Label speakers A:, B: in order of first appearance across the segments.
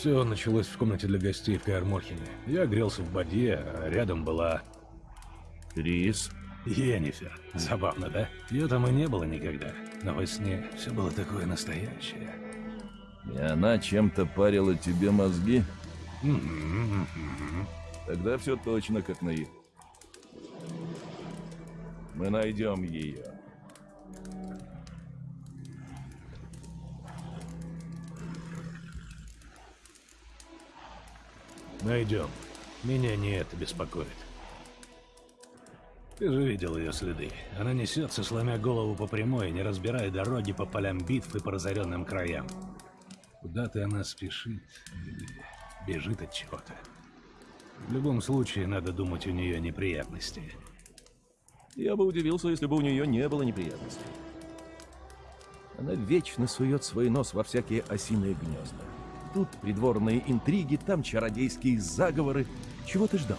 A: Все началось в комнате для гостей в Каэрморхене. Я грелся в бадье, а рядом была...
B: Крис?
A: Йеннифер. Забавно, да? Ее там и не было никогда. Но во сне все было такое настоящее.
B: И она чем-то парила тебе мозги? Тогда все точно как на. Мы найдем ее.
A: Найдем. Меня не это беспокоит. Ты же видел ее следы. Она несется, сломя голову по прямой, не разбирая дороги по полям битв и по разоренным краям. Куда-то она спешит бежит от чего-то. В любом случае, надо думать, у нее неприятности.
B: Я бы удивился, если бы у нее не было неприятностей. Она вечно сует свой нос во всякие осиные гнезда. Тут придворные интриги, там чародейские заговоры. Чего ты ждал?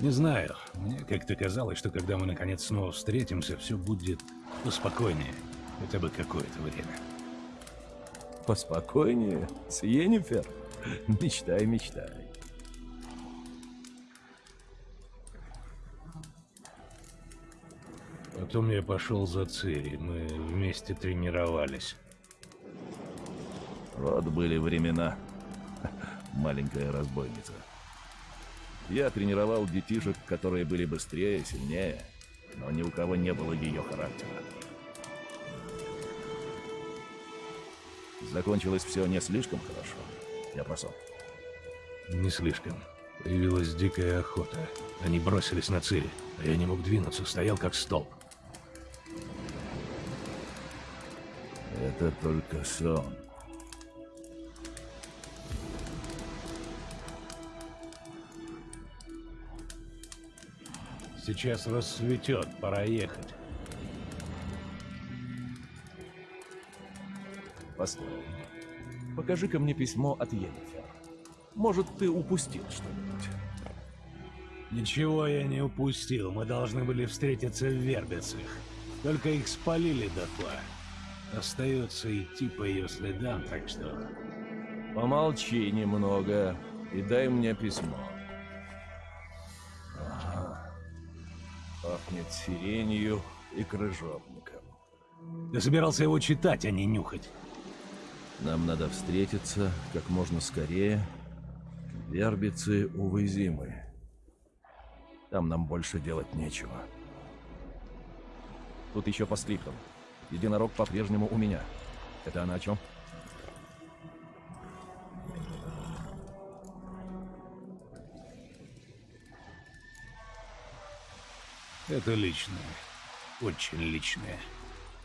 A: Не знаю. Мне как-то казалось, что когда мы наконец снова встретимся, все будет поспокойнее. Хотя бы какое-то время.
B: Поспокойнее, с Йеннифер. Мечтай, мечтай.
A: Потом я пошел за Цири. Мы вместе тренировались.
B: Вот были времена. Маленькая разбойница. Я тренировал детишек, которые были быстрее, сильнее, но ни у кого не было ее характера. Закончилось все не слишком хорошо. Я просол.
A: Не слишком. Появилась дикая охота. Они бросились на Цири, а я не мог двинуться, стоял как столб.
B: Это только сон.
A: Сейчас рассветет, пора ехать.
B: Постой. Покажи-ка мне письмо от Йеннифер. Может, ты упустил что-нибудь?
A: Ничего я не упустил, мы должны были встретиться в Вербицах. Только их спалили дотла. Остается идти по ее следам, так что...
B: Помолчи немного и дай мне письмо. Сиренью и крыжовником.
A: Ты собирался его читать, а не нюхать.
B: Нам надо встретиться как можно скорее. Вербицы увызимы. Там нам больше делать нечего. Тут еще по скриптам. Единорог по-прежнему у меня. Это она о чем?
A: Это личное. Очень личное.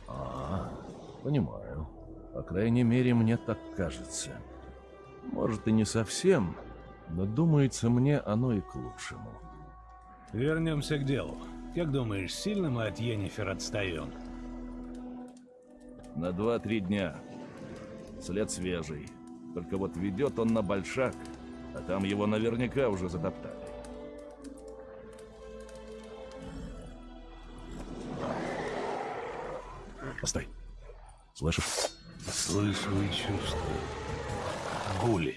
B: А, понимаю. По крайней мере, мне так кажется. Может, и не совсем, но думается мне оно и к лучшему.
A: Вернемся к делу. Как думаешь, сильно мы от Йеннифер отстаем?
B: На два-три дня. След свежий. Только вот ведет он на большак, а там его наверняка уже затоптали. Постой. Слышишь?
A: Слышу и чувствую. Гули.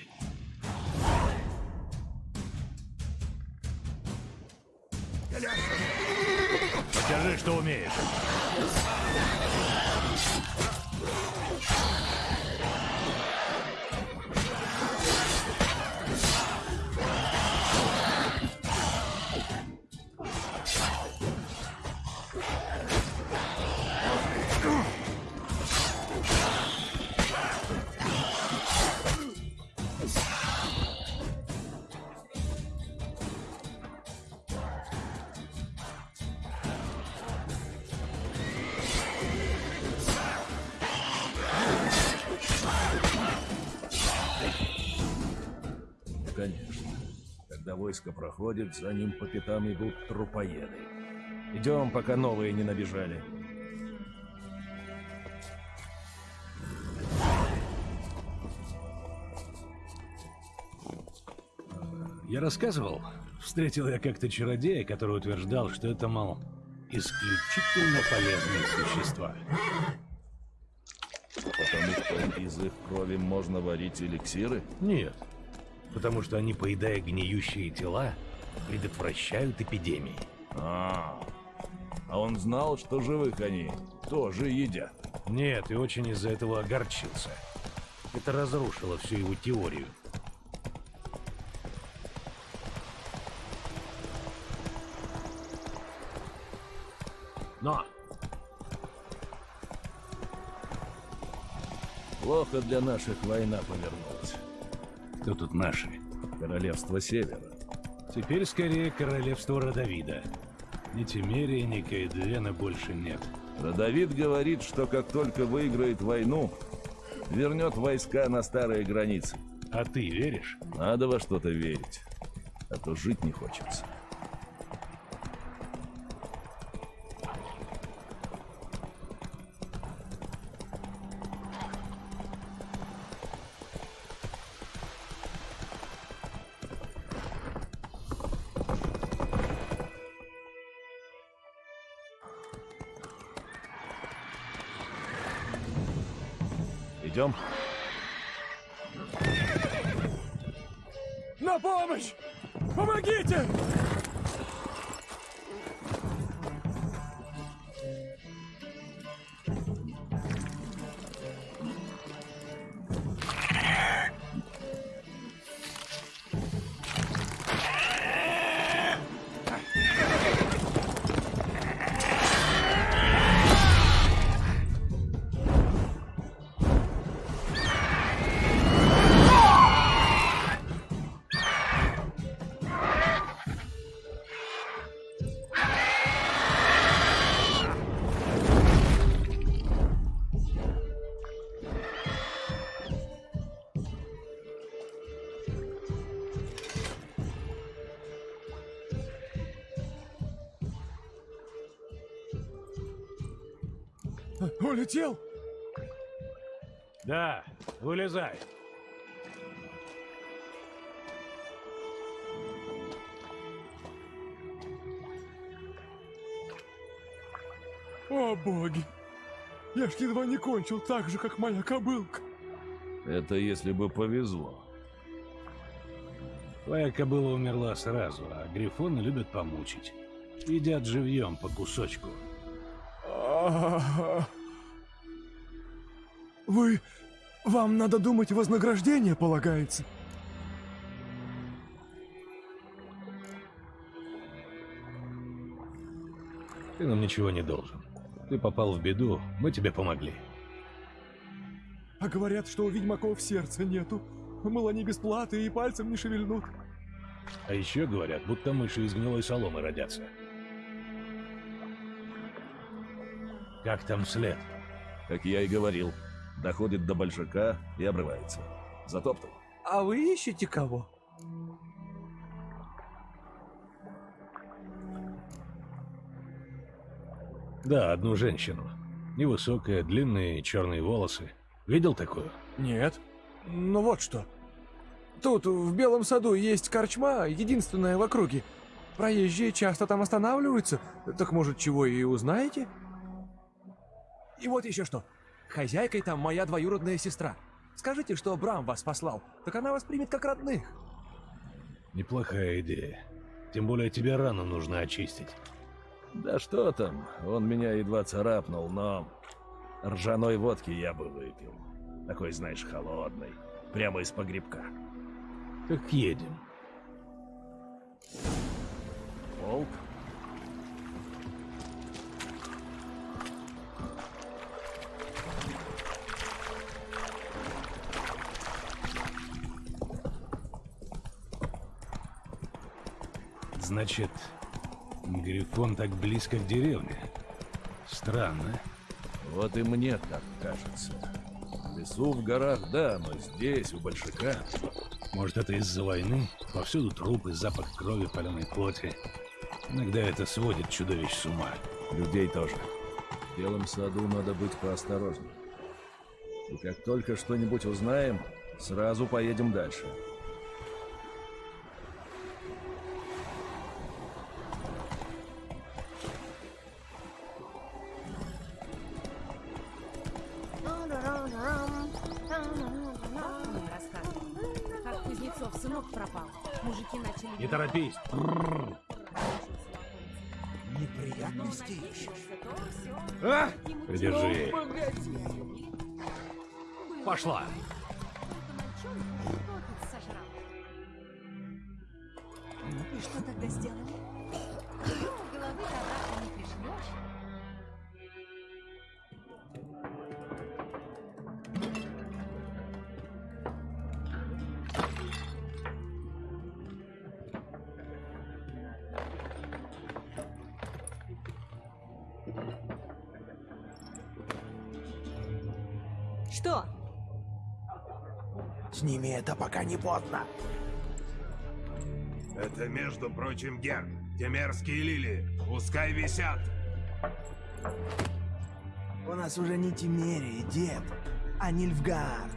A: Покажи, что умеешь.
B: Войско проходит, за ним по пятам идут трупоеды. Идем, пока новые не набежали.
A: Я рассказывал, встретил я как-то чародея, который утверждал, что это, мол, исключительно полезные существа.
B: Потому что из их крови можно варить эликсиры?
A: Нет. Потому что они, поедая гниющие тела, предотвращают эпидемии.
B: А, а он знал, что живых они тоже едят.
A: Нет, и очень из-за этого огорчился. Это разрушило всю его теорию. Но!
B: Плохо для наших война повернулась.
A: Кто тут наши?
B: Королевство Севера.
A: Теперь скорее королевство Родовида. Ни Тимерии, ни Кайдвена больше нет.
B: Родовид говорит, что как только выиграет войну, вернет войска на старые границы.
A: А ты веришь?
B: Надо во что-то верить, а то жить не хочется. Идем.
C: На помощь! Помогите! Улетел?
A: Да, вылезай.
C: О, боги! Я ж едва не кончил так же, как моя кобылка.
B: Это если бы повезло.
A: Твоя кобыла умерла сразу, а грифоны любят помучить. Едят живьем по кусочку.
C: А-а-а. Вы... Вам надо думать, вознаграждение полагается.
A: Ты нам ничего не должен. Ты попал в беду, мы тебе помогли.
C: А говорят, что у ведьмаков сердца нету. Мол, они без платы и пальцем не шевельнут.
A: А еще говорят, будто мыши из гнилой соломы родятся. Как там след?
B: Как я и говорил, доходит до большака и обрывается. Затоптал.
D: А вы ищете кого?
A: Да, одну женщину. Невысокая, длинные черные волосы. Видел такую?
D: Нет. Ну вот что. Тут, в Белом саду, есть корчма, единственная в округе. Проезжие часто там останавливаются. Так может, чего и узнаете? И вот еще что. Хозяйкой там моя двоюродная сестра. Скажите, что Брам вас послал, так она вас примет как родных.
A: Неплохая идея. Тем более тебе рану нужно очистить.
B: Да что там, он меня едва царапнул, но... Ржаной водки я бы выпил. Такой, знаешь, холодный. Прямо из погребка.
A: Так едем.
B: Волк?
A: Значит, Грифон так близко к деревне. Странно.
B: Вот и мне так кажется. В лесу, в горах, да, но здесь, у большака...
A: Может, это из-за войны? Повсюду трупы, запах крови, паленой плоти. Иногда это сводит чудовищ с ума.
B: Людей тоже. В белом саду надо быть поосторожнее. И как только что-нибудь узнаем, сразу поедем дальше.
A: Торопись.
E: Неприятности
F: Но
E: ищешь?
D: А!
A: Придержи. Пошла.
E: Поздно.
G: Это, между прочим, Герб. Те мерзкие лилии. Пускай висят.
E: У нас уже не Тимерия, дед, а Нильфгард.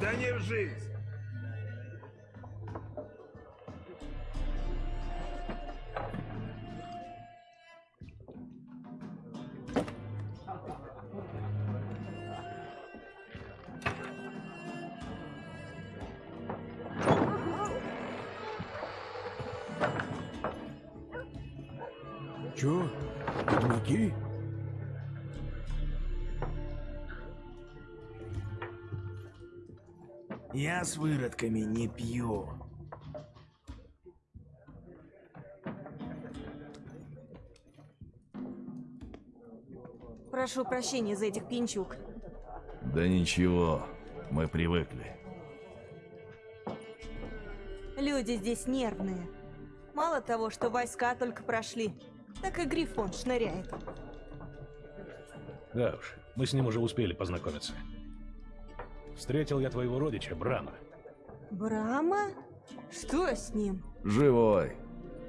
G: Да не в жизнь.
E: Я с выродками не пью.
F: Прошу прощения за этих пинчук.
B: Да ничего, мы привыкли.
F: Люди здесь нервные. Мало того, что войска только прошли, так и Грифон шныряет.
A: Да уж, мы с ним уже успели познакомиться. Встретил я твоего родича, Брама.
F: Брама? Что с ним?
B: Живой.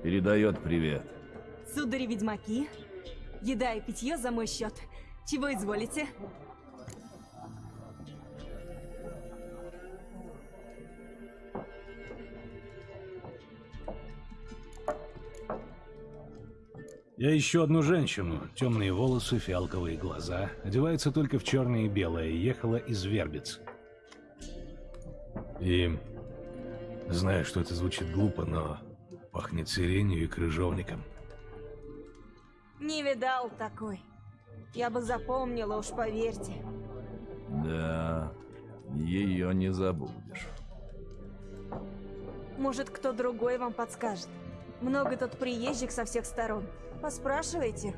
B: Передает привет.
F: Судари-ведьмаки? Еда и питье за мой счет. Чего изволите?
A: Я ищу одну женщину, темные волосы, фиалковые глаза, одевается только в черное и белое, ехала из Вербиц. И знаю, что это звучит глупо, но пахнет сиренью и крыжовником.
F: Не видал такой. Я бы запомнила, уж поверьте.
B: Да, ее не забудешь.
F: Может, кто другой вам подскажет. Много тут приезжих со всех сторон. Поспрашивайте.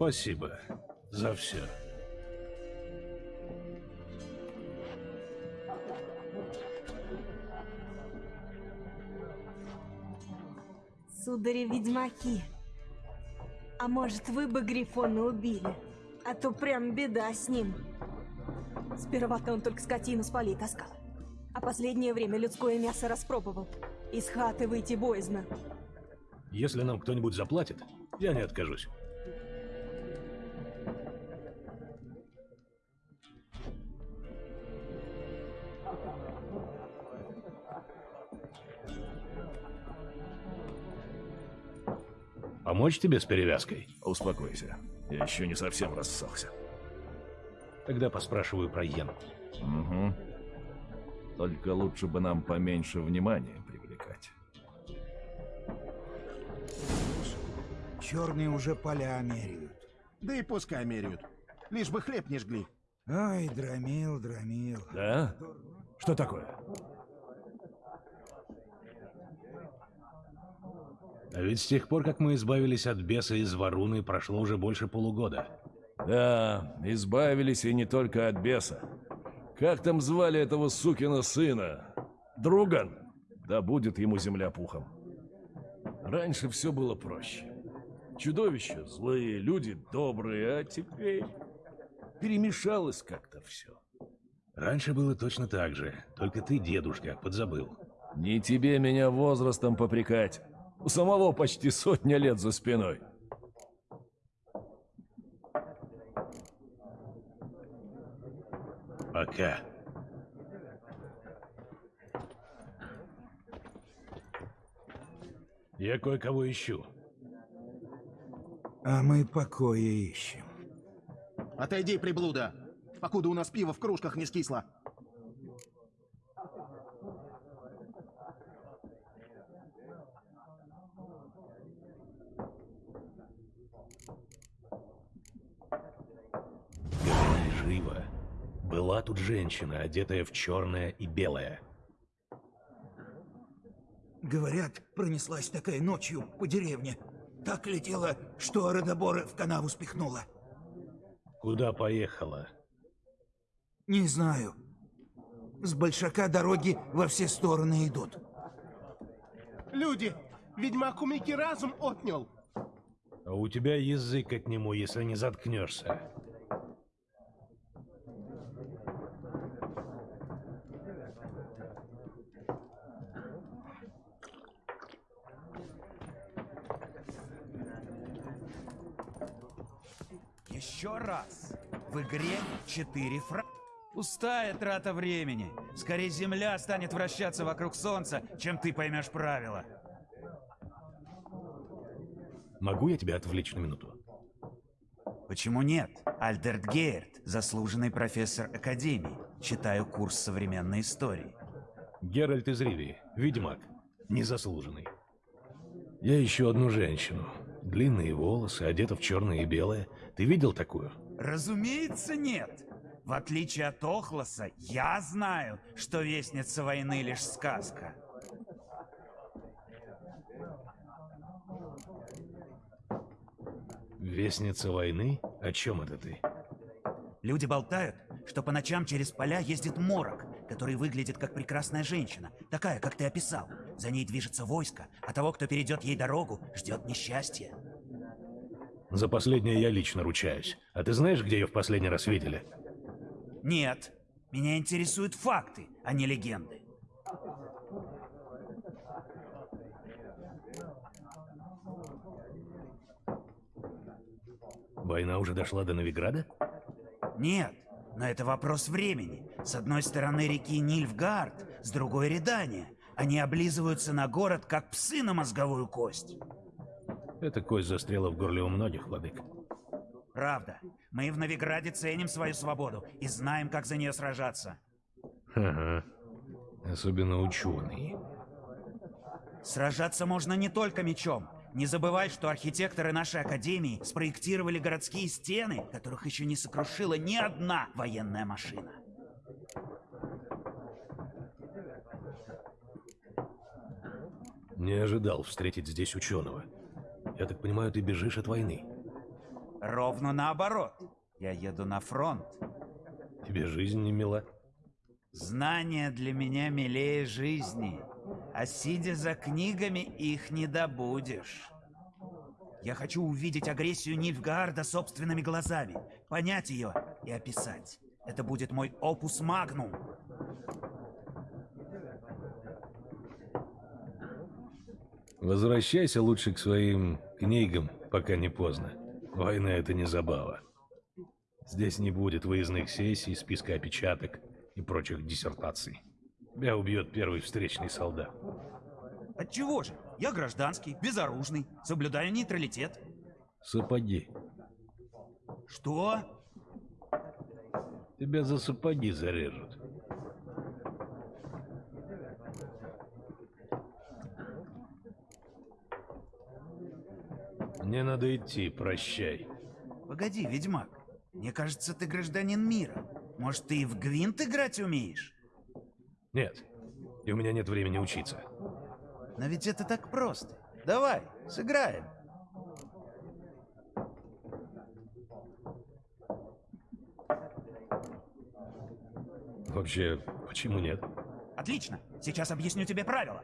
A: Спасибо за все.
F: Судари-ведьмаки. А может, вы бы Грифона убили? А то прям беда с ним. Сперва-то он только скотину с полей таскал. А последнее время людское мясо распробовал. Из хаты выйти боязно.
A: Если нам кто-нибудь заплатит, я не откажусь. Помочь тебе с перевязкой?
B: Успокойся. Я еще не совсем рассохся.
A: Тогда поспрашиваю про Йену.
B: Угу. Только лучше бы нам поменьше внимания привлекать.
E: Черные уже поля меряют.
H: Да и пускай меряют. Лишь бы хлеб не жгли.
E: Ай, драмил, драмил.
B: Да? Что такое?
A: А ведь с тех пор, как мы избавились от беса из Варуны, прошло уже больше полугода.
B: Да, избавились и не только от беса. Как там звали этого сукина сына? Друган. Да будет ему земля пухом. Раньше все было проще. Чудовища злые, люди добрые, а теперь перемешалось как-то все.
A: Раньше было точно так же, только ты, дедушка, подзабыл.
B: Не тебе меня возрастом попрекать. У самого почти сотня лет за спиной.
A: Пока. Я кое-кого ищу.
E: А мы покоя ищем.
H: Отойди, приблуда, покуда у нас пиво в кружках не скисло.
A: Была тут женщина, одетая в черное и белое.
E: Говорят, пронеслась такая ночью по деревне. Так летела, что Родоборы в канаву спихнула.
A: Куда поехала?
E: Не знаю. С большака дороги во все стороны идут.
I: Люди, ведьмак у Мики разум отнял.
A: А у тебя язык от нему, если не заткнешься.
J: Еще раз. В игре 4 фра... Пустая трата времени. Скорее Земля станет вращаться вокруг Солнца, чем ты поймешь правила.
A: Могу я тебя отвлечь на минуту?
J: Почему нет? Альдерт Гейерт, заслуженный профессор Академии. Читаю курс современной истории.
A: Геральт из Ривии, ведьмак, незаслуженный. Я ищу одну женщину. Длинные волосы, одета в черное и белое. Ты видел такую?
J: Разумеется, нет. В отличие от Охлоса, я знаю, что Вестница войны лишь сказка.
A: Вестница войны? О чем это ты?
J: Люди болтают, что по ночам через поля ездит морок, который выглядит как прекрасная женщина, такая, как ты описал. За ней движется войско, а того, кто перейдет ей дорогу, ждет несчастье.
A: За последнее я лично ручаюсь. А ты знаешь, где ее в последний раз видели?
J: Нет, меня интересуют факты, а не легенды.
A: Война уже дошла до Новиграда?
J: Нет, но это вопрос времени. С одной стороны реки Нильфгард, с другой Редания. Они облизываются на город, как псы на мозговую кость.
A: Эта кость застряла в горле у многих, владык.
J: Правда. Мы в Новиграде ценим свою свободу и знаем, как за нее сражаться.
A: Ага. Особенно ученые.
J: Сражаться можно не только мечом. Не забывай, что архитекторы нашей академии спроектировали городские стены, которых еще не сокрушила ни одна военная машина.
A: Не ожидал встретить здесь ученого. Я так понимаю, ты бежишь от войны.
J: Ровно наоборот. Я еду на фронт.
A: Тебе жизнь не мила?
J: Знания для меня милее жизни. А сидя за книгами, их не добудешь. Я хочу увидеть агрессию Нильфгаарда собственными глазами, понять ее и описать. Это будет мой опус магнум.
A: Возвращайся лучше к своим книгам, пока не поздно. Война — это не забава. Здесь не будет выездных сессий, списка опечаток и прочих диссертаций. Тебя убьет первый встречный солдат.
J: Отчего же? Я гражданский, безоружный, соблюдаю нейтралитет.
A: Сапоги.
J: Что?
A: Тебя за сапоги зарежут. Мне надо идти, прощай.
J: Погоди, ведьмак. Мне кажется, ты гражданин мира. Может, ты и в гвинт играть умеешь?
A: Нет, и у меня нет времени учиться.
J: Но ведь это так просто. Давай, сыграем.
A: Вообще, почему нет?
J: Отлично. Сейчас объясню тебе правила.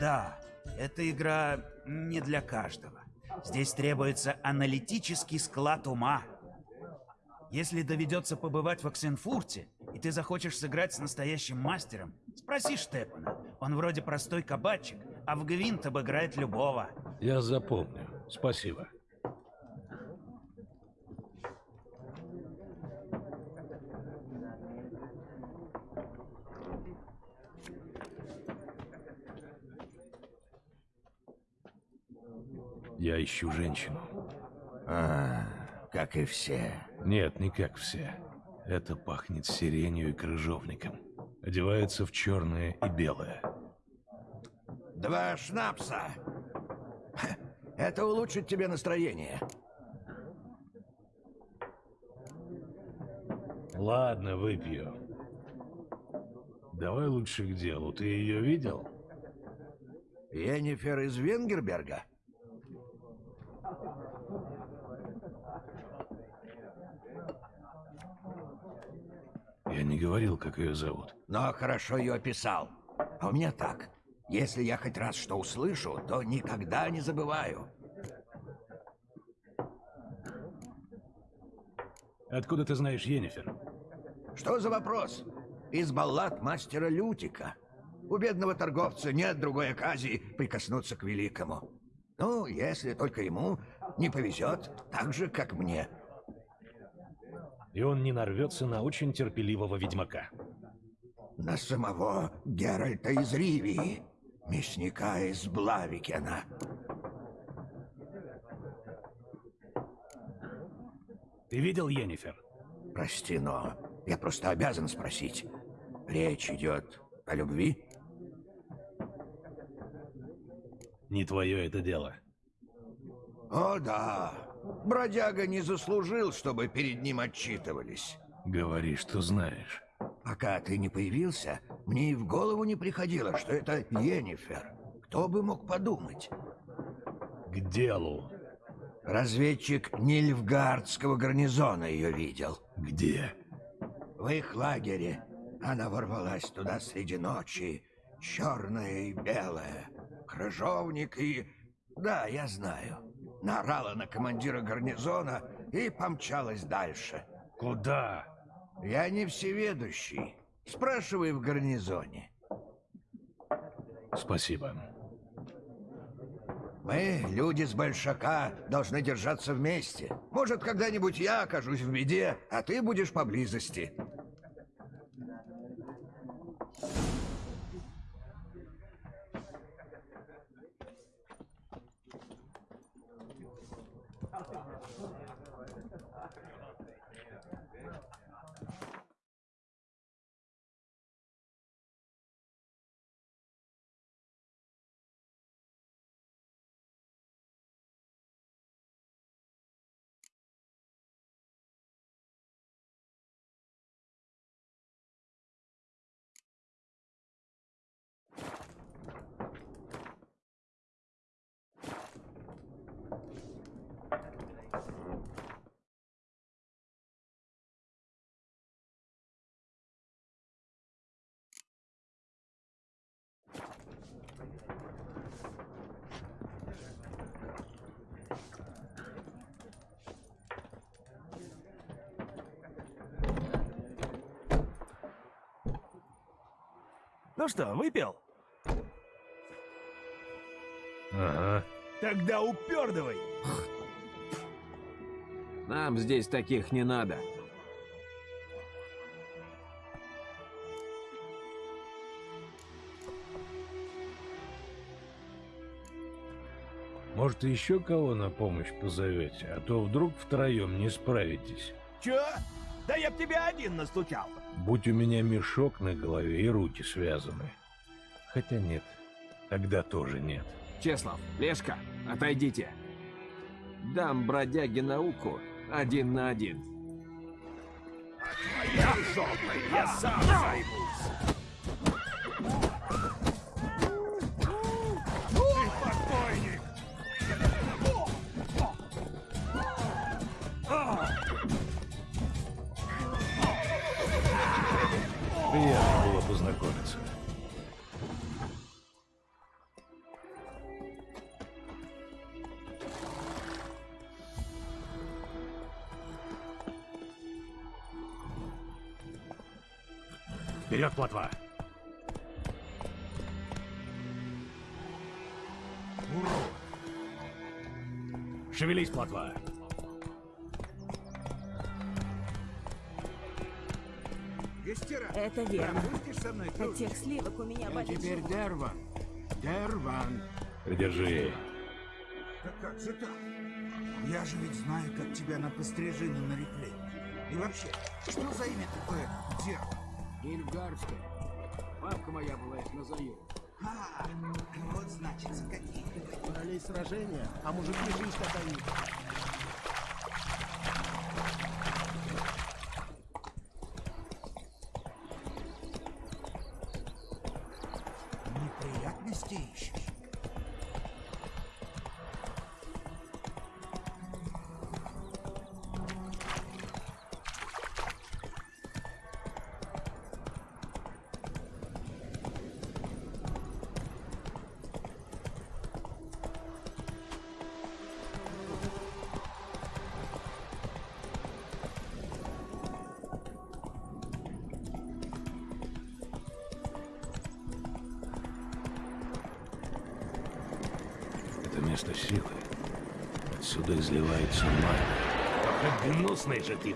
J: Да, эта игра не для каждого. Здесь требуется аналитический склад ума. Если доведется побывать в Оксенфурте, и ты захочешь сыграть с настоящим мастером, спроси Штепана. Он вроде простой кабачик, а в Гвинт обыграет любого.
A: Я запомню. Спасибо. Ищу женщину.
K: А, как и все.
A: Нет, не как все. Это пахнет сиренью и крыжовником. Одевается в черное и белое.
K: Два шнапса. Это улучшит тебе настроение.
A: Ладно, выпью. Давай лучше к делу. Ты ее видел?
K: Йеннифер из Венгерберга?
A: Говорил, как ее зовут.
K: Но хорошо ее описал. А у меня так. Если я хоть раз что услышу, то никогда не забываю.
A: Откуда ты знаешь Йеннифер?
K: Что за вопрос? Из баллад мастера Лютика. У бедного торговца нет другой оказии прикоснуться к великому. Ну, если только ему не повезет, так же, как мне.
A: И он не нарвется на очень терпеливого ведьмака.
K: На самого Геральта из Ривии, мясника из Блавикена.
A: Ты видел Йеннифер?
K: Прости, но я просто обязан спросить. Речь идет о любви?
A: Не твое это дело.
K: О, да. Бродяга не заслужил, чтобы перед ним отчитывались.
A: Говори, что знаешь.
K: Пока ты не появился, мне и в голову не приходило, что это Йеннифер. Кто бы мог подумать?
A: К делу.
K: Разведчик Нильфгардского гарнизона ее видел.
A: Где?
K: В их лагере. Она ворвалась туда среди ночи. Черная и белая. Крыжовник и... Да, я знаю. Наорала на командира гарнизона и помчалась дальше.
A: Куда?
K: Я не всеведущий. Спрашивай в гарнизоне.
A: Спасибо.
K: Мы, люди с Большака, должны держаться вместе. Может, когда-нибудь я окажусь в беде, а ты будешь поблизости.
B: Ну что, выпил?
A: Ага.
B: Тогда упердывай.
D: Нам здесь таких не надо.
A: Может, еще кого на помощь позовете, а то вдруг втроем не справитесь.
B: Чё? Да я б тебя один настучал.
A: Будь у меня мешок на голове и руки связаны. Хотя нет, тогда тоже нет.
D: Чеслав, Лешка, отойдите. Дам бродяге науку один на один.
B: Я жопой, я сам займусь.
A: познакомиться. Вперед, плотва! Шевелись, плотва!
F: Это верно. От тех сливок у меня болит живот.
L: Дерван. Дерван.
A: Придержи.
J: Да как же так? Я же ведь знаю, как тебя на пострижину нарекли. И вообще, что за имя такое Дерва?
L: Нильфгардская. Бабка моя была их назовет.
J: А, вот значит, какие.
H: Королей сражения, а мужики жизнь отдают.
A: Место силы. Отсюда изливается магия. Как гнусный же ты!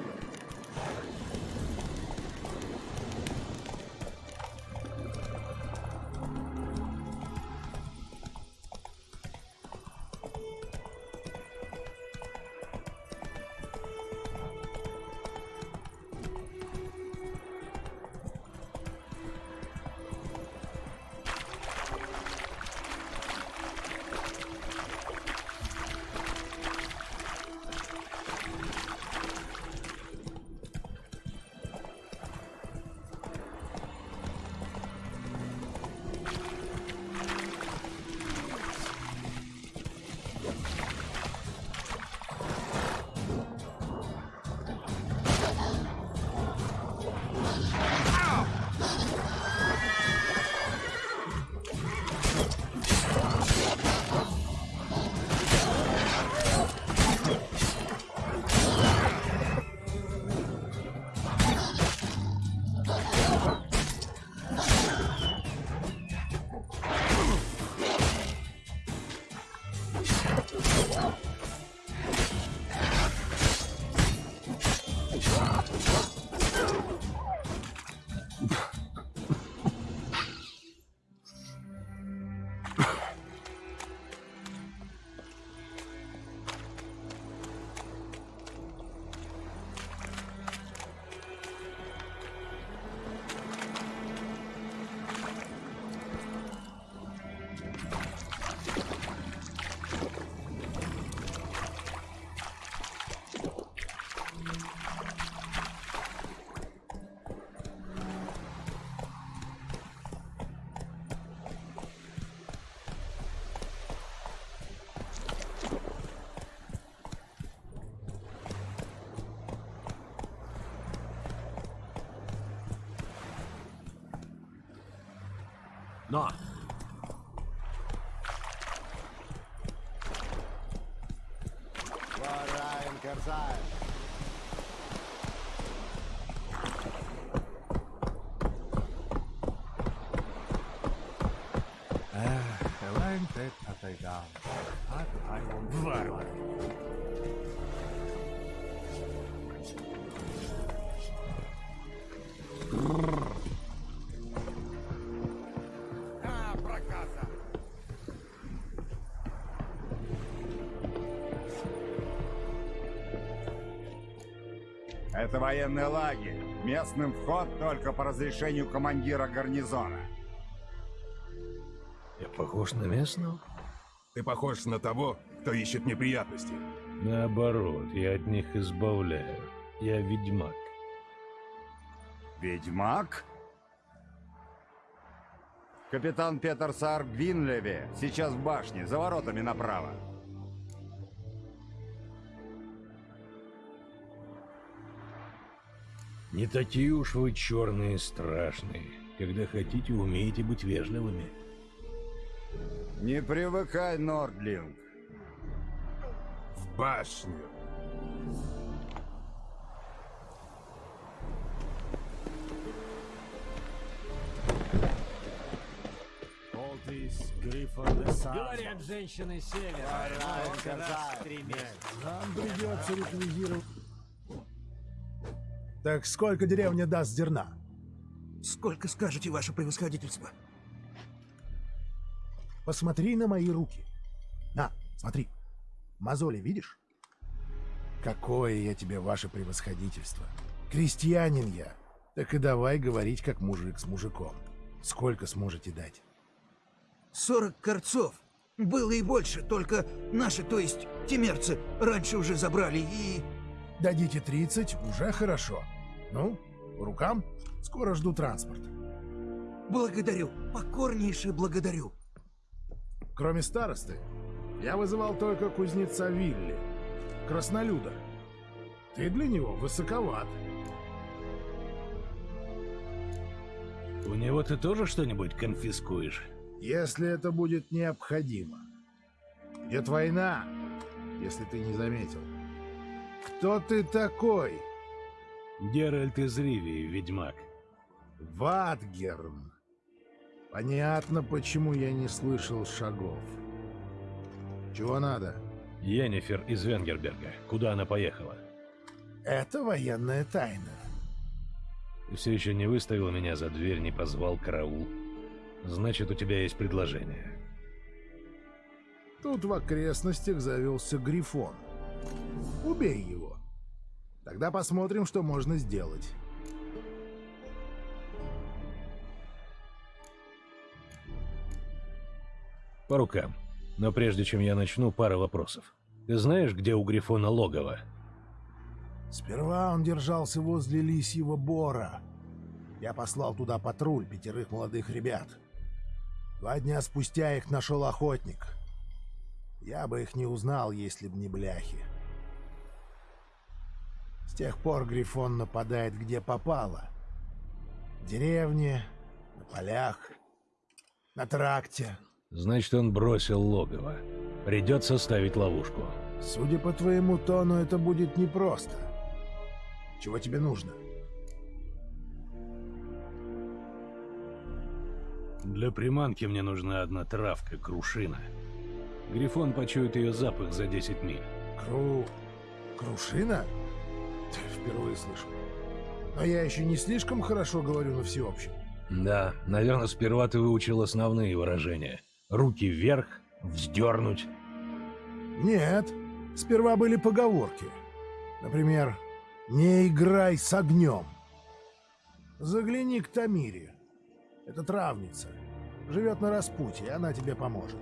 H: Вараем Керзаем.
A: Варвар!
H: А,
M: Это военный лагерь. Местным вход только по разрешению командира гарнизона.
A: Я похож на местного?
G: Ты похож на того, кто ищет неприятности.
A: Наоборот, я от них избавляю. Я ведьмак.
M: Ведьмак? Капитан Петер Саар Гвинлеве сейчас в башне, за воротами направо.
A: Не такие уж вы черные страшные. Когда хотите, умеете быть вежливыми.
M: Не привыкай, Нордлинг.
G: В башню.
I: Олдис, Гриффон де Говорят,
N: женщины севера.
I: Нам придется реквизировать. Так сколько деревня даст зерна?
E: Сколько скажете, ваше превосходительство?
I: Посмотри на мои руки. На, смотри. Мозоли видишь? Какое я тебе, ваше превосходительство. Крестьянин я. Так и давай говорить, как мужик с мужиком. Сколько сможете дать?
E: Сорок корцов. Было и больше, только наши, то есть темерцы, раньше уже забрали и...
I: Дадите 30, уже хорошо. Ну, по рукам? Скоро жду транспорт.
E: Благодарю, покорнейше благодарю.
I: Кроме старосты, я вызывал только кузнеца Вилли, краснолюда. Ты для него высоковат.
A: У него ты тоже что-нибудь конфискуешь?
I: Если это будет необходимо. Идет война, если ты не заметил. Кто ты такой?
A: Геральт из Ривии, ведьмак.
I: Ватгерн. Понятно, почему я не слышал шагов. Чего надо?
A: Йеннифер из Венгерберга. Куда она поехала?
I: Это военная тайна.
A: Ты все еще не выставил меня за дверь, не позвал караул. Значит, у тебя есть предложение.
I: Тут в окрестностях завелся Грифон. Убей его. Тогда посмотрим, что можно сделать.
A: По рукам. Но прежде чем я начну, пара вопросов. Ты знаешь, где у Грифона логово?
I: Сперва он держался возле Лисьего Бора. Я послал туда патруль пятерых молодых ребят. Два дня спустя их нашел охотник. Я бы их не узнал, если б не бляхи. С тех пор Грифон нападает где попало. В деревне, на полях, на тракте.
A: Значит, он бросил логово. Придется ставить ловушку.
I: Судя по твоему тону, это будет непросто. Чего тебе нужно?
A: Для приманки мне нужна одна травка, крушина. Грифон почует ее запах за 10 миль.
I: Кру... крушина? Впервые слышу. Но я еще не слишком хорошо говорю на всеобщем.
A: Да, наверное, сперва ты выучил основные выражения. Руки вверх, вздернуть.
I: Нет, сперва были поговорки. Например, «Не играй с огнем». Загляни к Тамире. Это травница. Живет на распутье, она тебе поможет.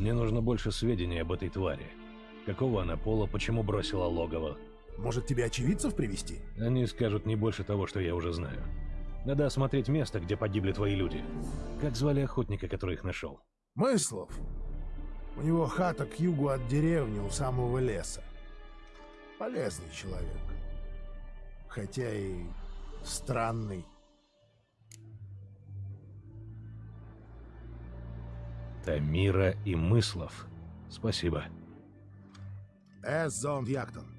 A: Мне нужно больше сведений об этой твари. Какого она пола, почему бросила логово?
I: Может, тебе очевидцев привести?
A: Они скажут не больше того, что я уже знаю. Надо осмотреть место, где погибли твои люди. Как звали охотника, который их нашел?
I: Мыслов. У него хата к югу от деревни у самого леса. Полезный человек. Хотя и странный.
A: Тамира и Мыслов. Спасибо.
I: Эс зонд Яктон.